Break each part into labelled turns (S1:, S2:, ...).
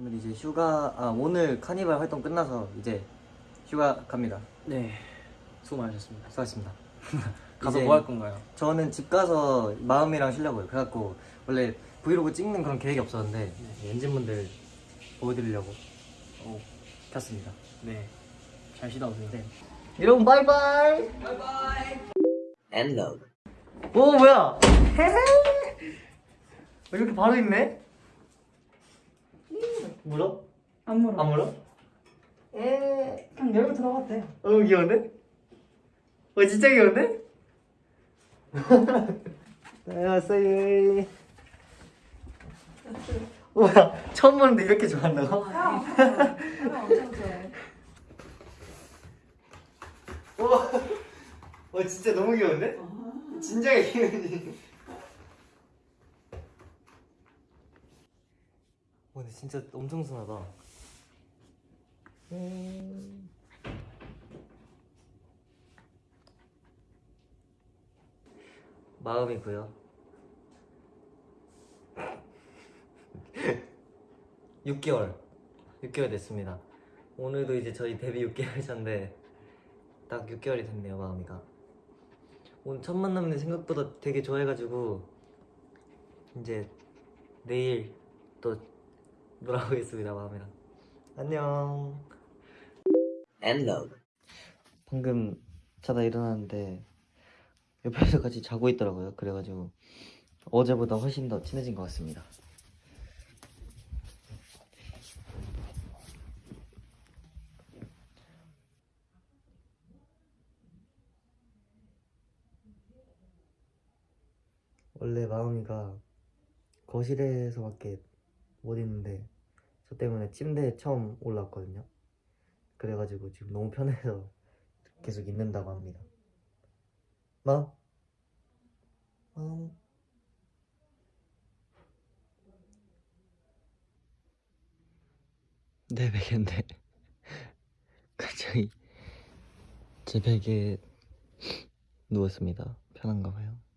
S1: 오늘 이제 휴가 아 오늘 카니발 활동 끝나서 이제 휴가 갑니다.
S2: 네 수고 많으셨습니다
S1: 수고하셨습니다.
S2: 가서 뭐 할 건가요?
S1: 저는 집 가서 마음이랑 쉬려고요. 그래갖고 원래 브이로그 찍는 그런 계획이 없었는데
S2: 네.
S1: 엔진분들 보여드리려고 어, 켰습니다.
S2: 네 잘 쉬다 오세요
S1: 네. 여러분 바이바이.
S3: Endload.
S1: 오 뭐야? 왜 이렇게 바로 있네? 물어?
S4: 안 물어.
S1: 안 물어? 에.
S4: 그냥 열고 들어갔대.
S1: 어 귀여운데? 어 진짜 귀여운데? 안녕하세요. 뭐야 처음 보는데 이렇게 좋아한다고?
S4: 형, 형 엄청 좋아해.
S1: 와, 와 진짜 너무 귀여운데? 와 근데 진짜 엄청 순하다. 음. 마음이고요. 6개월, 6개월 됐습니다. 오늘도 이제 저희 데뷔 6개월 차인데 딱 6개월이 됐네요 마음이가 오늘 첫 만남인데 생각보다 되게 좋아해가지고 이제 내일 또 놀아보겠습니다 마음이랑 안녕.
S3: Endload.
S1: 방금 자다 일어났는데 옆에서 같이 자고 있더라고요. 그래가지고 어제보다 훨씬 더 친해진 것 같습니다. 원래 마음이가 거실에서밖에 못 있는데 저 때문에 침대에 처음 올라왔거든요. 그래가지고 지금 너무 편해서 계속 있는다고 합니다. 마음? 마음? 내 베개인데. 갑자기 제 베개에 누웠습니다. 편한가 봐요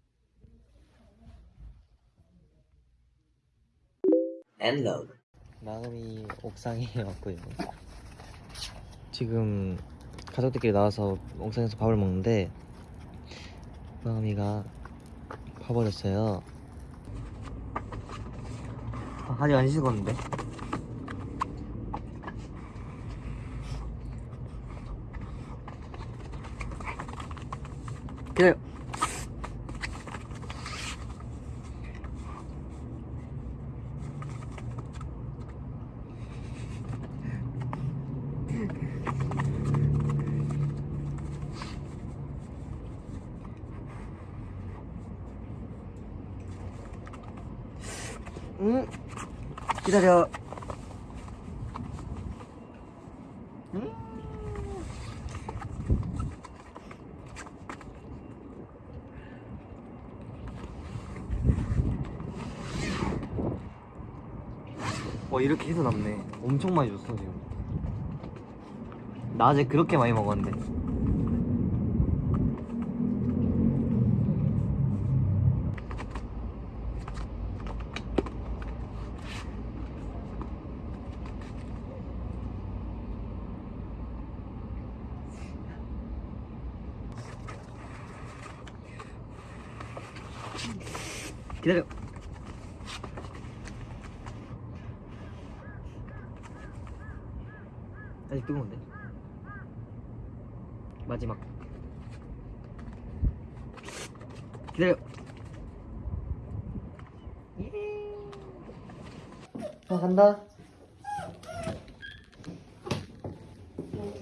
S3: Endload.
S1: 마음이 옥상에 왔고요. 지금 가족들끼리 나와서 옥상에서 밥을 먹는데 마음이가 봐버렸어요. 아, 아직 안 식었는데? 기다려. 응? 기다려. 응? 와 이렇게 해서 남네. 엄청 많이 줬어 지금. 낮에 그렇게 많이 먹었는데. 기다려. 아직 뜨거운데. 마지막. 기다려. 아 간다.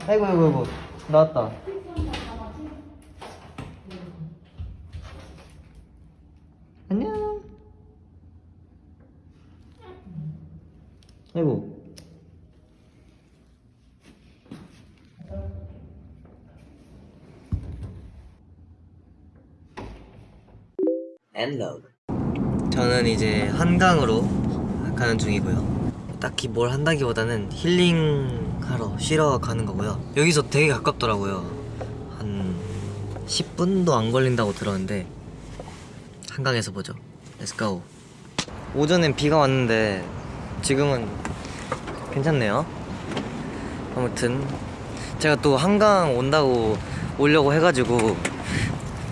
S1: 아이고 아이고 아이고 나왔다.
S3: Endload.
S1: 저는 이제 한강으로 가는 중이고요. 딱히 뭘 한다기보다는 힐링하러 쉬러 가는 거고요. 여기서 되게 가깝더라고요. 한 10분도 안 걸린다고 들었는데 한강에서 보죠. Let's go. 오전엔 비가 왔는데 지금은 괜찮네요. 아무튼 제가 또 한강 온다고 오려고 해가지고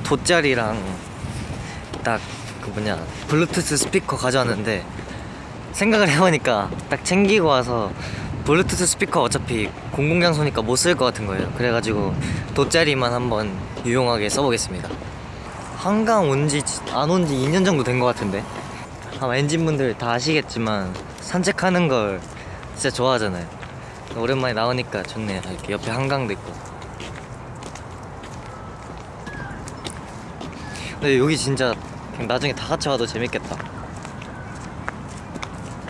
S1: 돗자리랑 딱 그 뭐냐 블루투스 스피커 가져왔는데 생각을 해보니까 딱 챙기고 와서 블루투스 스피커 어차피 공공장소니까 못 쓸 것 같은 거예요. 그래가지고 돗자리만 한번 유용하게 써보겠습니다. 한강 온 지 안 온 지 2년 정도 된 것 같은데 아마 엔진분들 다 아시겠지만 산책하는 걸 진짜 좋아하잖아요. 오랜만에 나오니까 좋네요. 이렇게 옆에 한강도 있고. 근데 여기 진짜 나중에 다 같이 와도 재밌겠다.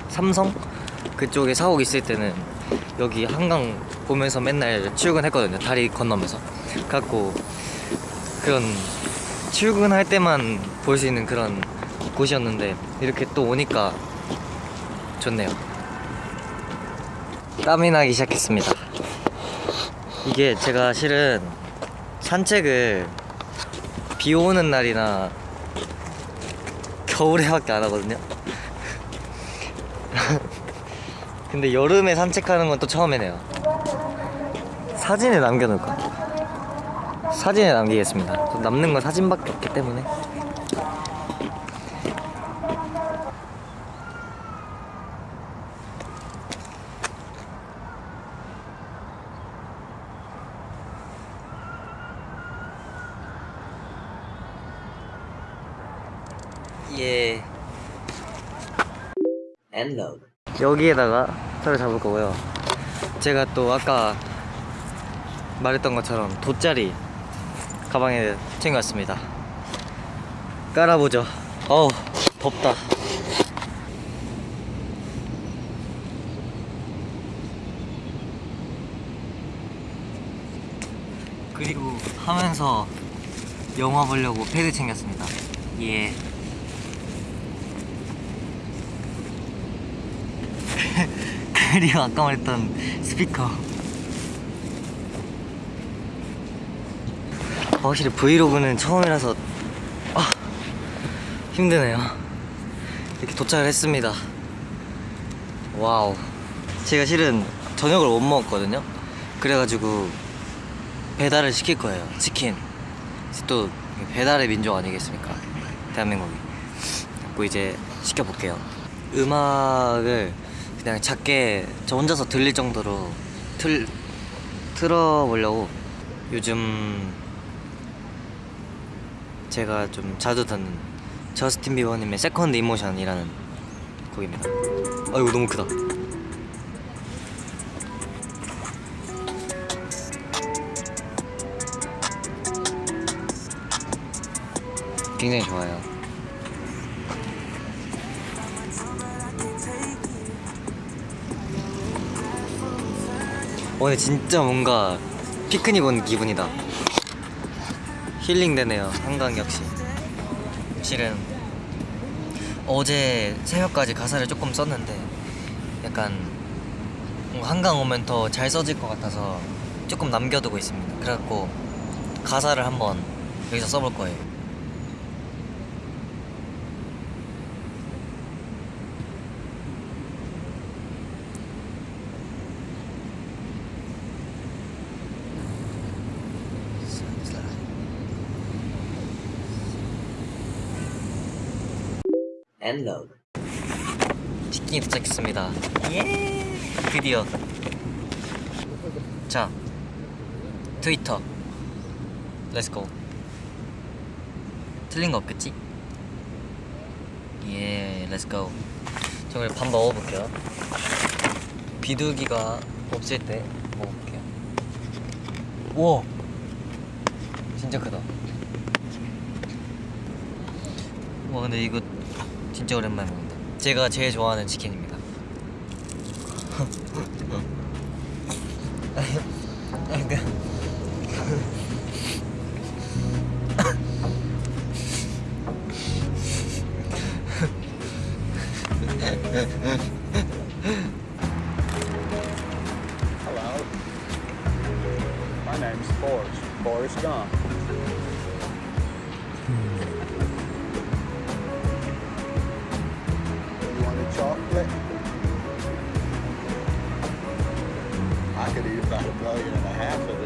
S1: 삼성 그쪽에 사옥 있을 때는 여기 한강 보면서 맨날 출근했거든요. 다리 건너면서. 갖고 그런 출근할 때만 볼 수 있는 그런 곳이었는데 이렇게 또 오니까 좋네요. 땀이 나기 시작했습니다. 이게 제가 실은 산책을 비 오는 날이나 겨울에 밖에 안 하거든요. 근데 여름에 산책하는 건 또 처음이네요. 사진에 남겨놓을까? 사진에 남기겠습니다. 남는 건 사진밖에 없기 때문에. 예.
S3: Load.
S1: 여기에다가 털을 잡을 거고요. 제가 또 아까 말했던 것처럼 돗자리 가방에 챙겨왔습니다. 깔아보죠. 어우, 덥다. 그리고 하면서 영화 보려고 패드 챙겼습니다. 예. 그리고 아까 말했던 스피커. 확실히 브이로그는 처음이라서 아, 힘드네요. 이렇게 도착을 했습니다. wow. 제가 실은 저녁을 못 먹었거든요. 그래가지고 배달을 시킬 거예요. 치킨. 또 배달의 민족 아니겠습니까? 대한민국이. 그리고 이제 시켜볼게요. 음악을 그냥 작게 저 혼자서 들릴 정도로 틀 틀어보려고 요즘 제가 좀 자주 듣는 저스틴 비버님의 Second Emotion이라는 곡입니다. 아이고 너무 크다. 굉장히 좋아요. 오늘 진짜 뭔가 피크닉 온 기분이다. 힐링 되네요. 한강 역시. 실은 어제 새벽까지 가사를 조금 썼는데 약간 한강 오면 더 잘 써질 것 같아서 조금 남겨두고 있습니다. 그래갖고 가사를 한번 여기서 써볼 거예요.
S3: Load.
S1: 치킨이 도착했습니다. 예! 드디어. 자, 트위터. 렛츠고. 틀린 거 없겠지? 예, 렛츠고. 저 그럼 밥 먹어볼게요. 비둘기가 없을 때 먹어볼게요. 우와! 진짜 크다. 와, 근데 이거 진짜 오랜만에 먹는다. 제가 제일 좋아하는 치킨입니다.
S5: Hello. My name's Forrest. Forrest Gump. About a million and a half of.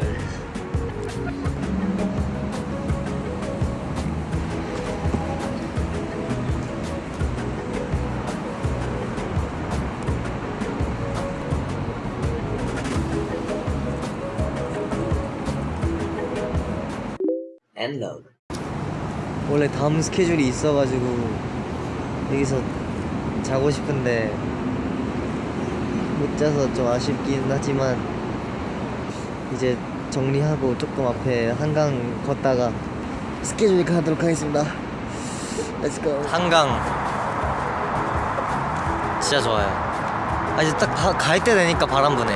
S1: 원래 다음 스케줄이 있어가지고 여기서 자고 싶은데 못 자서 좀 아쉽긴 하지만 이제 정리하고 조금 앞에 한강 걷다가 스케줄 가도록 하겠습니다. Let's. 한강 진짜 좋아요. 아 이제 딱 갈 때 되니까 바람 부네.